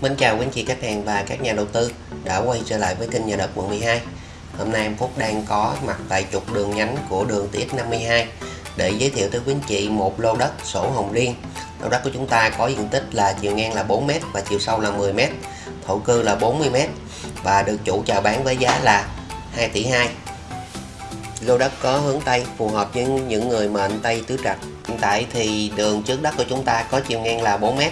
Mến chào quý anh chị khách hàng và các nhà đầu tư đã quay trở lại với kênh nhà đất quận 12 Hôm nay em Phúc đang có mặt tại trục đường nhánh của đường TX52 để giới thiệu tới quý anh chị một lô đất sổ hồng riêng. Lô đất của chúng ta có diện tích là chiều ngang là 4m và chiều sâu là 10m Thổ cư là 40m và được chủ chào bán với giá là 2 tỷ 2 Lô đất có hướng Tây, phù hợp với những người mệnh Tây tứ trạch. Hiện tại thì đường trước đất của chúng ta có chiều ngang là 4m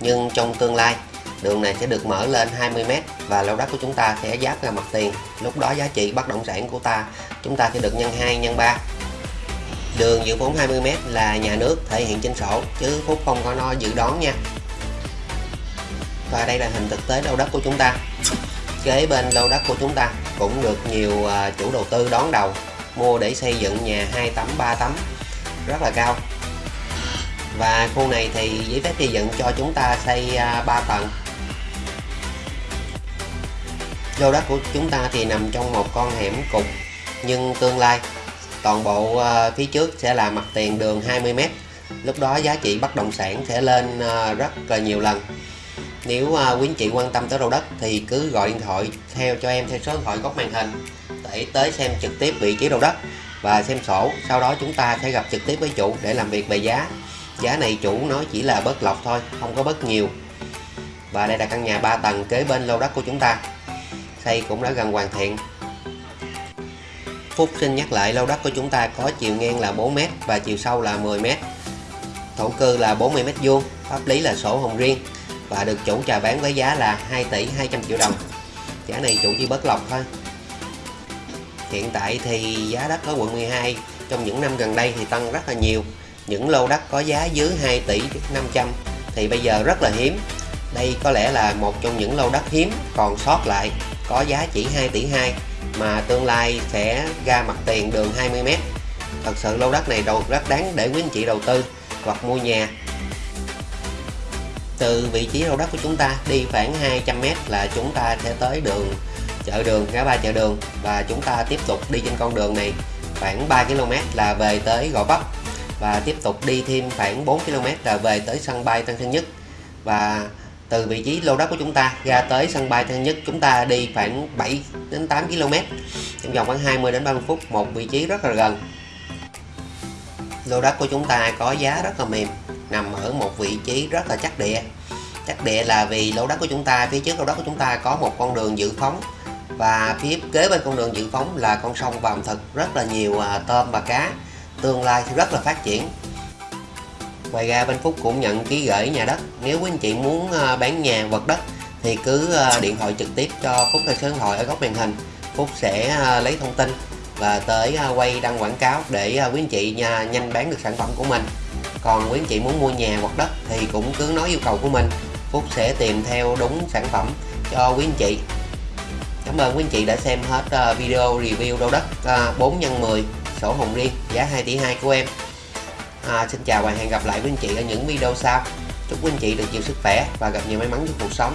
nhưng trong tương lai đường này sẽ được mở lên 20m và lô đất của chúng ta sẽ giáp ra mặt tiền. Lúc đó giá trị bất động sản của ta, chúng ta sẽ được nhân 2 nhân 3 đường dự vốn 20m là nhà nước thể hiện trên sổ, chứ Phúc không có nói dự đoán nha. Và đây là hình thực tế lô đất của chúng ta. Kế bên lô đất của chúng ta cũng được nhiều à, chủ đầu tư đón đầu, mua để xây dựng nhà 2 tấm 3 tấm, rất là cao. Và khu này thì giấy phép xây dựng cho chúng ta xây à, 3 tầng lô đất của chúng ta thì nằm trong một con hẻm cục nhưng tương lai, toàn bộ ờ, phía trước sẽ là mặt tiền đường 20m lúc đó giá trị bất động sản sẽ lên ờ, rất là nhiều lần. Nếu ờ, quý anh chị quan tâm tới lô đất thì cứ gọi điện thoại theo, cho em theo số điện thoại góc màn hình để tới xem trực tiếp vị trí lô đất và xem sổ. Sau đó chúng ta sẽ gặp trực tiếp với chủ để làm việc về giá. Giá này chủ nói chỉ là bớt lọc thôi, không có bớt nhiều. Và đây là căn nhà 3 tầng kế bên lô đất của chúng ta xây cũng đã gần hoàn thiện. Phúc xin nhắc lại, lô đất của chúng ta có chiều ngang là 4m và chiều sâu là 10m thổ cư là 40m vuông, pháp lý là sổ hồng riêng và được chủ chào bán với giá là 2 tỷ 200 triệu đồng. Giá này chủ chỉ bớt lọc thôi. Hiện tại thì giá đất ở quận 12 trong những năm gần đây thì tăng rất là nhiều. Những lô đất có giá dưới 2 tỷ 500 thì bây giờ rất là hiếm. Đây có lẽ là một trong những lô đất hiếm còn sót lại có giá chỉ 2 tỷ 2 mà tương lai sẽ ra mặt tiền đường 20m thật sự lô đất này đầu rất đáng để quý anh chị đầu tư hoặc mua nhà. Từ vị trí lô đất của chúng ta đi khoảng 200m là chúng ta sẽ tới đường, chợ đường, ngã ba chợ đường và chúng ta tiếp tục đi trên con đường này khoảng 3 km là về tới Gò Vấp và tiếp tục đi thêm khoảng 4 km là về tới sân bay Tân Sơn Nhất. Và từ vị trí lô đất của chúng ta ra tới sân bay Tân Nhất. Chúng ta đi khoảng 7 đến 8 km, trong vòng khoảng 20 đến 30 phút, một vị trí rất là gần. Lô đất của chúng ta có giá rất là mềm, nằm ở một vị trí rất là chắc địa. Chắc địa là vì lô đất của chúng ta, phía trước lô đất của chúng ta có một con đường dự phóng và phía kế bên con đường dự phóng là con sông Vàm Thực. Rất là nhiều à, tôm và cá, tương lai sẽ rất là phát triển ngoài ra bên Phúc cũng nhận ký gửi nhà đất. Nếu quý anh chị muốn ờ, bán nhà vật đất thì cứ ờ, điện thoại trực tiếp cho Phúc theo số điện thoại ở góc màn hình. Phúc sẽ ờ, lấy thông tin và tới quay đăng quảng cáo để quý anh chị nhanh bán được sản phẩm của mình. Còn quý anh chị muốn mua nhà hoặc đất thì cũng cứ nói yêu cầu của mình. Phúc sẽ tìm theo đúng sản phẩm cho quý anh chị. Cảm ơn quý anh chị đã xem hết video review đô đất 4 x 10 sổ hồng riêng, giá 2 tỷ 2 của em à, Xin chào và hẹn gặp lại quý anh chị ở những video sau. Chúc quý anh chị được nhiều sức khỏe và gặp nhiều may mắn trong cuộc sống.